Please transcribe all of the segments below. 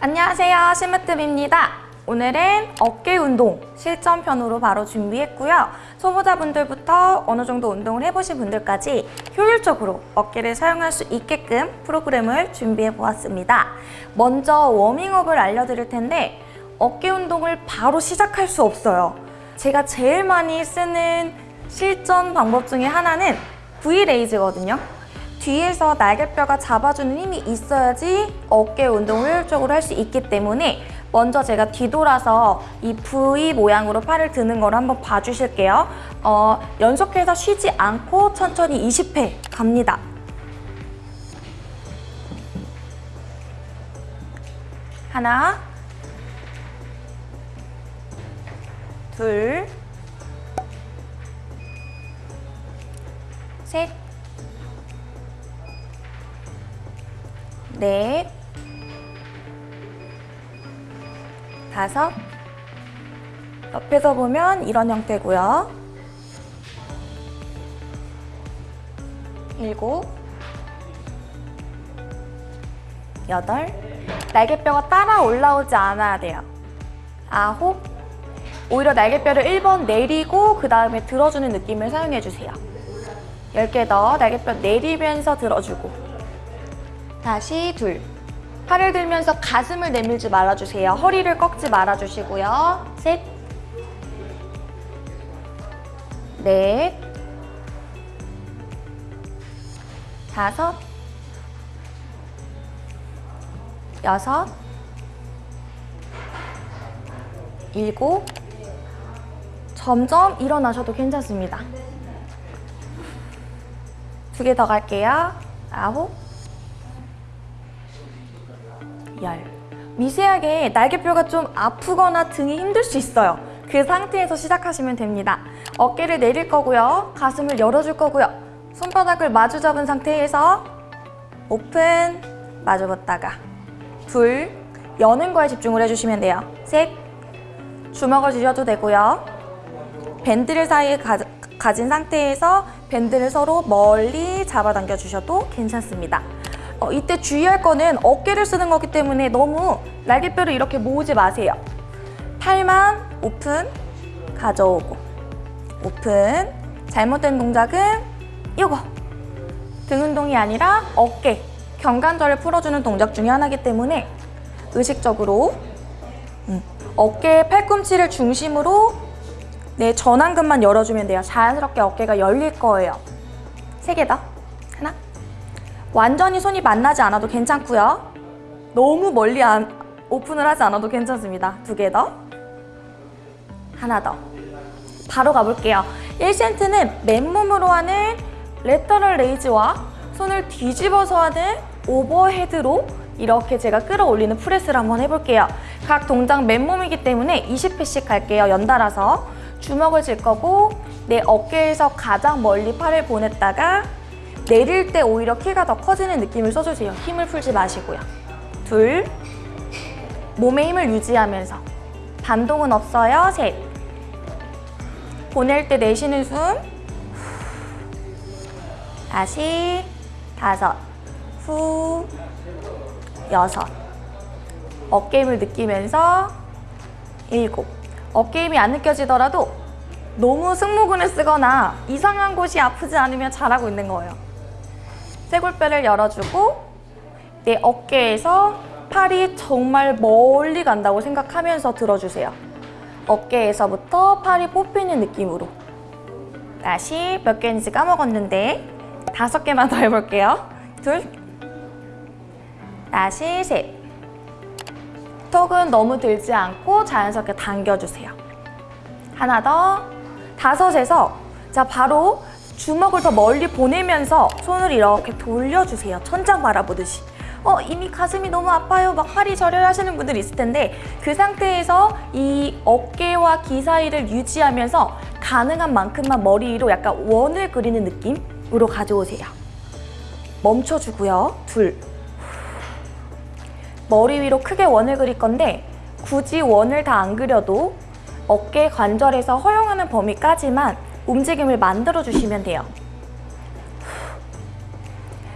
안녕하세요. 심으뜸입니다. 오늘은 어깨 운동 실전편으로 바로 준비했고요. 초보자분들부터 어느 정도 운동을 해보신 분들까지 효율적으로 어깨를 사용할 수 있게끔 프로그램을 준비해 보았습니다. 먼저 워밍업을 알려드릴 텐데 어깨 운동을 바로 시작할 수 없어요. 제가 제일 많이 쓰는 실전 방법 중에 하나는 V레이즈거든요 뒤에서 날개뼈가 잡아주는 힘이 있어야지 어깨 운동을 효율적으로 할 수 있기 때문에 먼저 제가 뒤돌아서 이 V 모양으로 팔을 드는 걸 한번 봐주실게요. 어, 연속해서 쉬지 않고 천천히 20회 갑니다. 하나 둘 셋, 넷, 다섯, 옆에서 보면 이런 형태고요. 일곱, 여덟, 날개뼈가 따라 올라오지 않아야 돼요. 아홉, 오히려 날개뼈를 1번 내리고 그 다음에 들어주는 느낌을 사용해주세요. 10개 더 날개뼈 내리면서 들어주고 다시 둘 팔을 들면서 가슴을 내밀지 말아주세요. 허리를 꺾지 말아주시고요. 셋 넷, 다섯, 여섯, 일곱, 점점 일어나셔도 괜찮습니다. 두 개 더 갈게요. 아홉, 열. 미세하게 날개뼈가 좀 아프거나 등이 힘들 수 있어요. 그 상태에서 시작하시면 됩니다. 어깨를 내릴 거고요. 가슴을 열어줄 거고요. 손바닥을 마주 잡은 상태에서 오픈, 마주 봤다가 둘, 여는 거에 집중을 해주시면 돼요. 셋, 주먹을 쥐셔도 되고요. 밴드를 사이에 가, 가진 상태에서 밴드를 서로 멀리 잡아당겨 주셔도 괜찮습니다. 어, 이때 주의할 거는 어깨를 쓰는 거기 때문에 너무 날개뼈를 이렇게 모으지 마세요. 팔만 오픈, 가져오고 오픈. 잘못된 동작은 이거. 등 운동이 아니라 어깨, 경관절을 풀어주는 동작 중에 하나이기 때문에 의식적으로 음, 어깨 팔꿈치를 중심으로 내 전완근만 열어주면 돼요. 자연스럽게 어깨가 열릴 거예요. 세개 더. 완전히 손이 만나지 않아도 괜찮고요. 너무 멀리 안, 오픈을 하지 않아도 괜찮습니다. 두 개 더. 하나 더. 바로 가볼게요. 1세트는 맨몸으로 하는 lateral raise와 손을 뒤집어서 하는 overhead로 이렇게 제가 끌어올리는 press를 한번 해볼게요. 각 동작 맨몸이기 때문에 20회씩 갈게요. 연달아서. 주먹을 쥘 거고 내 어깨에서 가장 멀리 팔을 보냈다가 내릴 때 오히려 키가 더 커지는 느낌을 써주세요. 힘을 풀지 마시고요. 둘, 몸의 힘을 유지하면서. 반동은 없어요. 셋, 보낼 때 내쉬는 숨. 다시. 다섯, 후, 여섯. 어깨 힘을 느끼면서 일곱. 어깨 힘이 안 느껴지더라도 너무 승모근을 쓰거나 이상한 곳이 아프지 않으면 잘하고 있는 거예요. 쇄골뼈를 열어주고 내 어깨에서 팔이 정말 멀리 간다고 생각하면서 들어주세요. 어깨에서부터 팔이 뽑히는 느낌으로 다시 몇 개인지 까먹었는데 다섯 개만 더 해볼게요. 둘 다시 셋 턱은 너무 들지 않고 자연스럽게 당겨주세요. 하나 더 다섯에서 자 바로 주먹을 더 멀리 보내면서 손을 이렇게 돌려주세요. 천장 바라보듯이. 어 이미 가슴이 너무 아파요. 막 팔이 저려요 하시는 분들 있을 텐데 그 상태에서 이 어깨와 귀 사이를 유지하면서 가능한 만큼만 머리 위로 약간 원을 그리는 느낌으로 가져오세요. 멈춰주고요. 둘. 머리 위로 크게 원을 그릴 건데 굳이 원을 다 안 그려도 어깨 관절에서 허용하는 범위까지만 움직임을 만들어 주시면 돼요.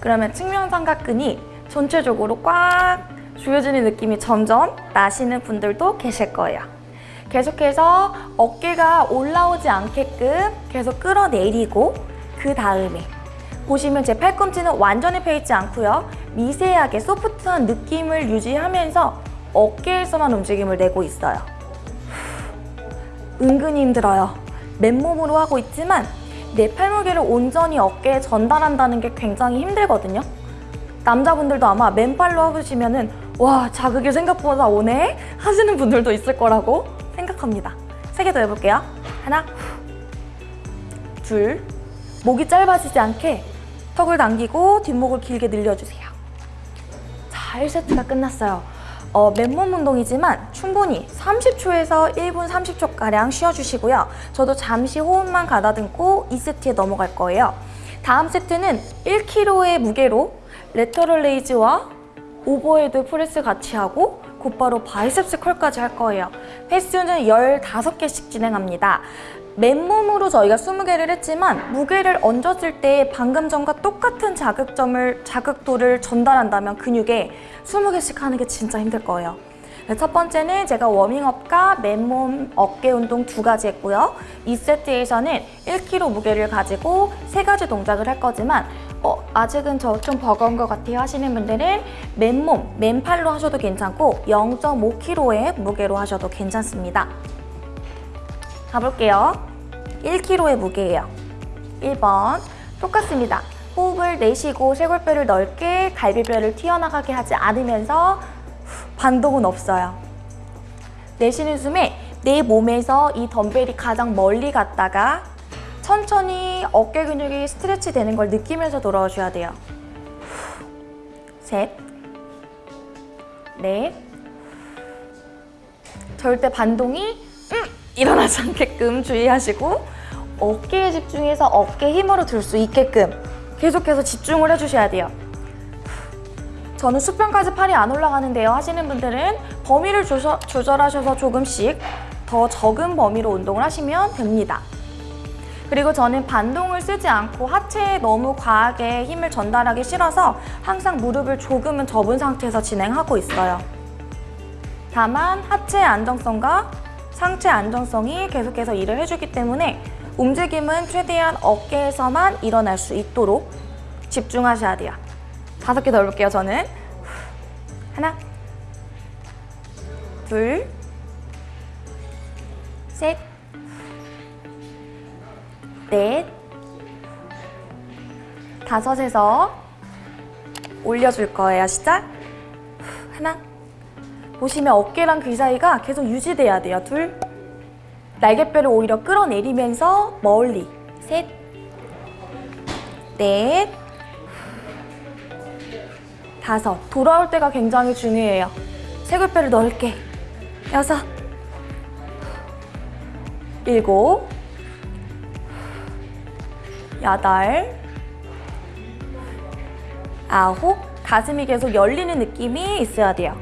그러면 측면 삼각근이 전체적으로 꽉 조여지는 느낌이 점점 나시는 분들도 계실 거예요. 계속해서 어깨가 올라오지 않게끔 계속 끌어내리고 그 다음에 보시면 제 팔꿈치는 완전히 펴있지 않고요. 미세하게 소프트한 느낌을 유지하면서 어깨에서만 움직임을 내고 있어요. 은근히 힘들어요. 맨몸으로 하고 있지만 내 팔무게를 온전히 어깨에 전달한다는 게 굉장히 힘들거든요. 남자분들도 아마 맨팔로 하시면 은 와 자극이 생각보다 오네 하시는 분들도 있을 거라고 생각합니다. 세 개 더 해볼게요. 하나, 둘, 목이 짧아지지 않게 턱을 당기고 뒷목을 길게 늘려주세요. 자, 1세트가 끝났어요. 어, 맨몸 운동이지만 충분히 30초에서 1분 30초가량 쉬어주시고요. 저도 잠시 호흡만 가다듬고 2세트에 넘어갈 거예요. 다음 세트는 1kg의 무게로 lateral raise와 overhead press 같이 하고 곧바로 biceps curl까지 할 거예요. 횟수는 15개씩 진행합니다. 맨몸으로 저희가 20개를 했지만 무게를 얹었을 때 방금 전과 똑같은 자극점을 자극도를 전달한다면 근육에 20개씩 하는 게 진짜 힘들 거예요. 네, 첫 번째는 제가 워밍업과 맨몸 어깨 운동 두 가지 했고요. 2세트에서는 1kg 무게를 가지고 세 가지 동작을 할 거지만 어, 아직은 저 좀 버거운 것 같아요 하시는 분들은 맨몸, 맨팔로 하셔도 괜찮고 0.5kg의 무게로 하셔도 괜찮습니다. 가볼게요. 1kg의 무게예요. 1번 똑같습니다. 호흡을 내쉬고 쇄골뼈를 넓게 갈비뼈를 튀어나가게 하지 않으면서 반동은 없어요. 내쉬는 숨에 내 몸에서 이 덤벨이 가장 멀리 갔다가 천천히 어깨 근육이 스트레치 되는 걸 느끼면서 돌아오셔야 돼요. 셋, 넷, 절대 반동이 음, 일어나지 않게끔 주의하시고 어깨에 집중해서 어깨 힘으로 들 수 있게끔 계속해서 집중을 해주셔야 돼요. 저는 수평까지 팔이 안 올라가는데요 하시는 분들은 범위를 조셔, 조절하셔서 조금씩 더 적은 범위로 운동을 하시면 됩니다. 그리고 저는 반동을 쓰지 않고 하체에 너무 과하게 힘을 전달하기 싫어서 항상 무릎을 조금은 접은 상태에서 진행하고 있어요. 다만 하체의 안정성과 상체 안정성이 계속해서 일을 해주기 때문에 움직임은 최대한 어깨에서만 일어날 수 있도록 집중하셔야 돼요. 다섯 개 더 해볼게요, 저는. 하나, 둘, 셋, 넷, 다섯에서 올려줄 거예요. 시작. 하나. 보시면 어깨랑 귀 사이가 계속 유지돼야 돼요. 둘. 날개뼈를 오히려 끌어내리면서 멀리. 셋. 넷. 다섯. 돌아올 때가 굉장히 중요해요. 쇄골뼈를 넓게. 여섯. 일곱. 여덟. 아홉. 가슴이 계속 열리는 느낌이 있어야 돼요.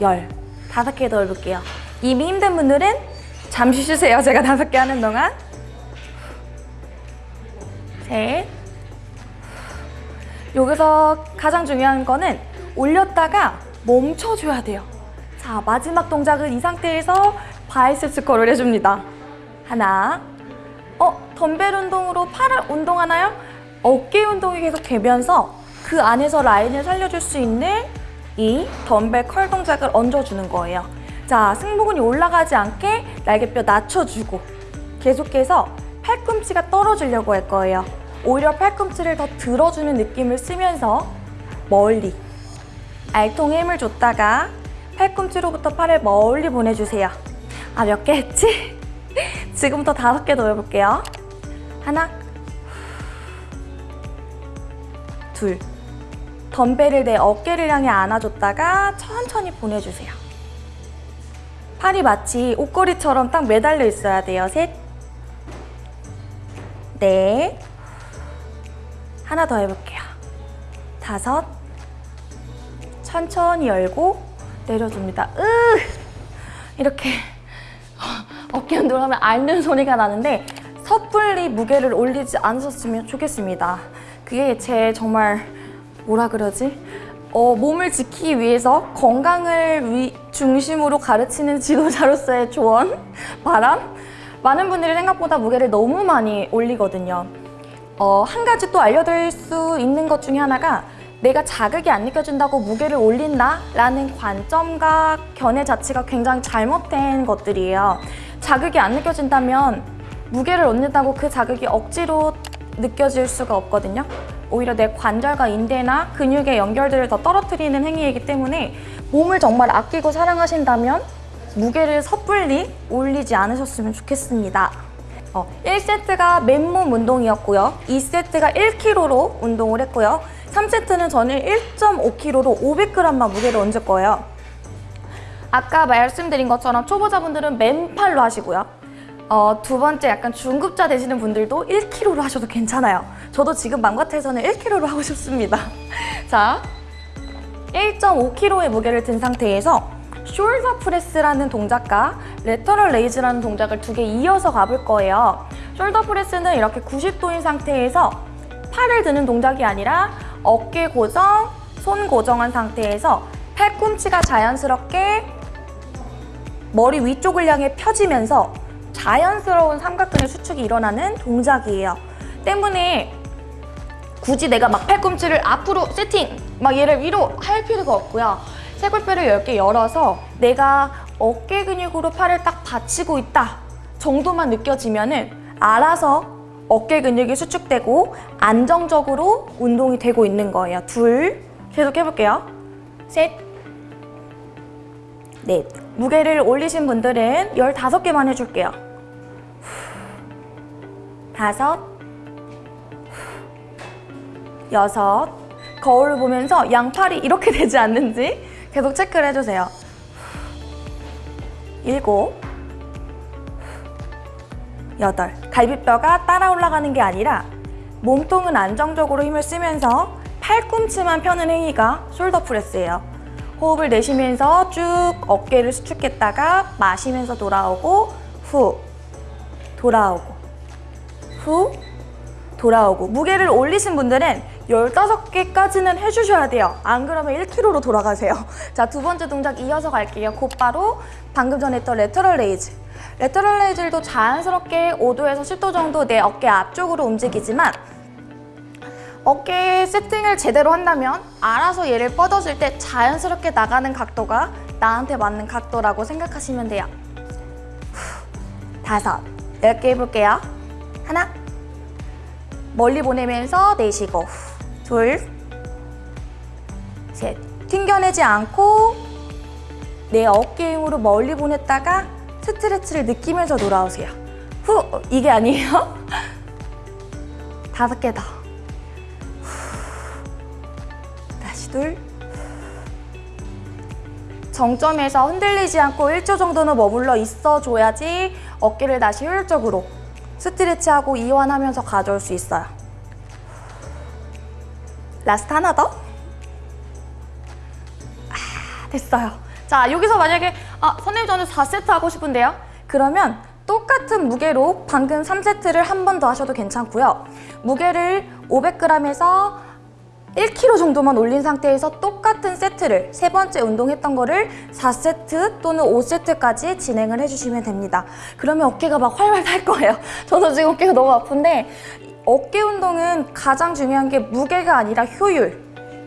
열. 다섯 개 더 해볼게요. 이미 힘든 분들은 잠시 쉬세요. 제가 다섯 개 하는 동안. 셋. 여기서 가장 중요한 거는 올렸다가 멈춰줘야 돼요. 자, 마지막 동작은 이 상태에서 바이셉스 컬을 해줍니다. 하나. 어, 덤벨 운동으로 팔을 운동하나요? 어깨 운동이 계속 되면서 그 안에서 라인을 살려줄 수 있는 이 덤벨 컬 동작을 얹어주는 거예요. 자, 승모근이 올라가지 않게 날개뼈 낮춰주고 계속해서 팔꿈치가 떨어지려고 할 거예요. 오히려 팔꿈치를 더 들어주는 느낌을 쓰면서 멀리 알통에 힘을 줬다가 팔꿈치로부터 팔을 멀리 보내주세요. 아, 몇 개 했지? 지금부터 다섯 개 더 해볼게요. 하나, 둘. 덤벨을 내 어깨를 향해 안아줬다가 천천히 보내주세요. 팔이 마치 옷걸이처럼 딱 매달려 있어야 돼요. 셋, 넷, 하나 더 해볼게요. 다섯, 천천히 열고 내려줍니다. 으 이렇게 어깨 운동을 하면 앓는 소리가 나는데 섣불리 무게를 올리지 않으셨으면 좋겠습니다. 그게 제 정말 뭐라 그러지? 어, 몸을 지키기 위해서 건강을 위- 중심으로 가르치는 지도자로서의 조언, 바람. 많은 분들이 생각보다 무게를 너무 많이 올리거든요. 어, 한 가지 또 알려드릴 수 있는 것 중에 하나가 내가 자극이 안 느껴진다고 무게를 올린다 라는 관점과 견해 자체가 굉장히 잘못된 것들이에요. 자극이 안 느껴진다면 무게를 얻는다고 그 자극이 억지로 느껴질 수가 없거든요. 오히려 내 관절과 인대나 근육의 연결들을 더 떨어뜨리는 행위이기 때문에 몸을 정말 아끼고 사랑하신다면 무게를 섣불리 올리지 않으셨으면 좋겠습니다. 어, 1세트가 맨몸 운동이었고요. 2세트가 1kg로 운동을 했고요. 3세트는 저는 1.5kg로 500g만 무게를 얹을 거예요. 아까 말씀드린 것처럼 초보자분들은 맨팔로 하시고요. 어, 두 번째 약간 중급자 되시는 분들도 1kg로 하셔도 괜찮아요. 저도 지금 맘 같아서는 1kg로 하고 싶습니다. 자, 1.5kg의 무게를 든 상태에서 shoulder press라는 동작과 lateral raise라는 동작을 두 개 이어서 가볼 거예요. shoulder press는 이렇게 90도인 상태에서 팔을 드는 동작이 아니라 어깨 고정, 손 고정한 상태에서 팔꿈치가 자연스럽게 머리 위쪽을 향해 펴지면서 자연스러운 삼각근의 수축이 일어나는 동작이에요. 때문에 굳이 내가 막 팔꿈치를 앞으로 세팅, 막 얘를 위로 할 필요가 없고요. 쇄골뼈를 10개 열어서 내가 어깨 근육으로 팔을 딱 받치고 있다 정도만 느껴지면 은 알아서 어깨 근육이 수축되고 안정적으로 운동이 되고 있는 거예요. 둘, 계속 해볼게요. 셋, 넷. 무게를 올리신 분들은 15개만 해줄게요. 다섯, 여섯. 거울을 보면서 양팔이 이렇게 되지 않는지 계속 체크를 해주세요. 일곱, 여덟. 갈비뼈가 따라 올라가는 게 아니라 몸통은 안정적으로 힘을 쓰면서 팔꿈치만 펴는 행위가 숄더 프레스예요. 호흡을 내쉬면서 쭉 어깨를 수축했다가 마시면서 돌아오고 후 돌아오고 후 돌아오고 무게를 올리신 분들은 15개까지는 해주셔야 돼요. 안 그러면 1kg로 돌아가세요. 자 두 번째 동작 이어서 갈게요. 곧바로 방금 전에 했던 lateral raise. Lateral raise도 자연스럽게 5도에서 10도 정도 내 어깨 앞쪽으로 움직이지만 어깨 세팅을 제대로 한다면 알아서 얘를 뻗어줄 때 자연스럽게 나가는 각도가 나한테 맞는 각도라고 생각하시면 돼요. 후, 다섯, 열 개 해볼게요. 하나, 멀리 보내면서 내쉬고 후, 둘, 셋, 튕겨내지 않고 내 어깨 힘으로 멀리 보냈다가 스트레치를 느끼면서 돌아오세요. 후, 이게 아니에요? 다섯 개 더. 다시 둘 정점에서 흔들리지 않고 1초 정도는 머물러 있어줘야지 어깨를 다시 효율적으로 stretch하고 이완하면서 가져올 수 있어요. Last 하나 더? 아, 됐어요. 자 여기서 만약에 아 선생님 저는 4세트 하고 싶은데요. 그러면 똑같은 무게로 방금 3세트를 한 번 더 하셔도 괜찮고요. 무게를 500g에서 1kg 정도만 올린 상태에서 똑같은 세트를 세 번째 운동했던 거를 4세트 또는 5세트까지 진행을 해주시면 됩니다. 그러면 어깨가 막 활활 탈 거예요. 저도 지금 어깨가 너무 아픈데 어깨 운동은 가장 중요한 게 무게가 아니라 효율,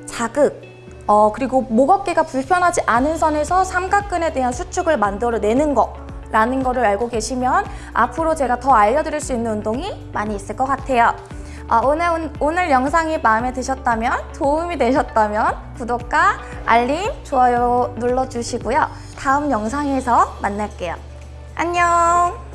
자극, 어, 그리고 목 어깨가 불편하지 않은 선에서 삼각근에 대한 수축을 만들어내는 거 라는 거를 알고 계시면 앞으로 제가 더 알려드릴 수 있는 운동이 많이 있을 것 같아요. 아, 오늘, 오늘 영상이 마음에 드셨다면, 도움이 되셨다면 구독과 알림, 좋아요 눌러주시고요. 다음 영상에서 만날게요. 안녕!